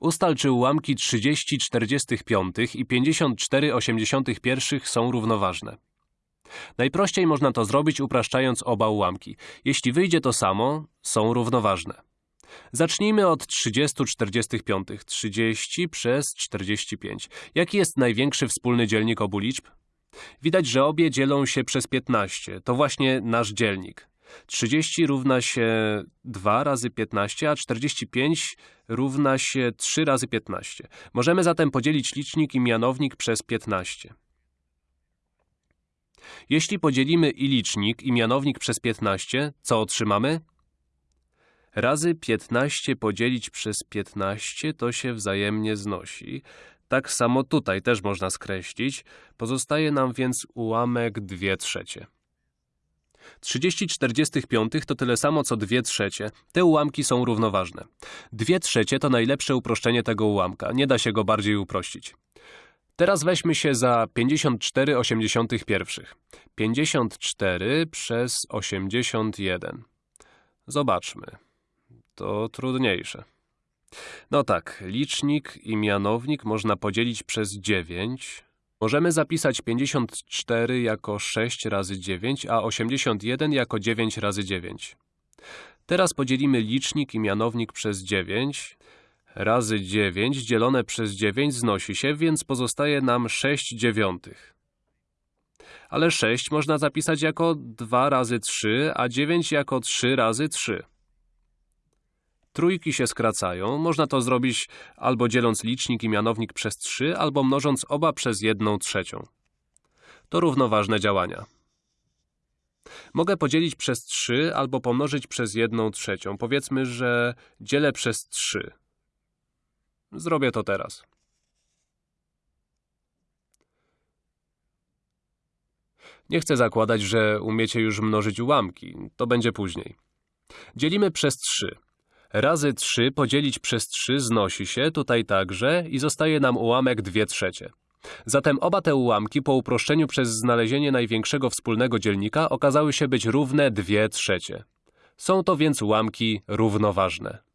Ustal, czy ułamki 30 45 i 54 81 są równoważne. Najprościej można to zrobić upraszczając oba ułamki. Jeśli wyjdzie to samo, są równoważne. Zacznijmy od 30 45. 30 przez 45. Jaki jest największy wspólny dzielnik obu liczb? Widać, że obie dzielą się przez 15. To właśnie nasz dzielnik. 30 równa się 2 razy 15, a 45 równa się 3 razy 15. Możemy zatem podzielić licznik i mianownik przez 15. Jeśli podzielimy i licznik, i mianownik przez 15, co otrzymamy? Razy 15 podzielić przez 15 to się wzajemnie znosi. Tak samo tutaj też można skreślić. Pozostaje nam więc ułamek 2 trzecie. 30 45 to tyle samo co 2 trzecie. Te ułamki są równoważne. 2 trzecie to najlepsze uproszczenie tego ułamka. Nie da się go bardziej uprościć. Teraz weźmy się za 54 81. 54 przez 81. Zobaczmy. To trudniejsze. No tak, licznik i mianownik można podzielić przez 9. Możemy zapisać 54 jako 6 razy 9, a 81 jako 9 razy 9. Teraz podzielimy licznik i mianownik przez 9. Razy 9 dzielone przez 9 znosi się, więc pozostaje nam 6 dziewiątych. Ale 6 można zapisać jako 2 razy 3, a 9 jako 3 razy 3. Trójki się skracają. Można to zrobić albo dzieląc licznik i mianownik przez 3, albo mnożąc oba przez 1 trzecią. To równoważne działania. Mogę podzielić przez 3 albo pomnożyć przez 1 trzecią. Powiedzmy, że dzielę przez 3. Zrobię to teraz. Nie chcę zakładać, że umiecie już mnożyć ułamki. To będzie później. Dzielimy przez 3. Razy 3 podzielić przez 3 znosi się, tutaj także, i zostaje nam ułamek 2 trzecie. Zatem oba te ułamki po uproszczeniu przez znalezienie największego wspólnego dzielnika okazały się być równe 2 trzecie. Są to więc ułamki równoważne.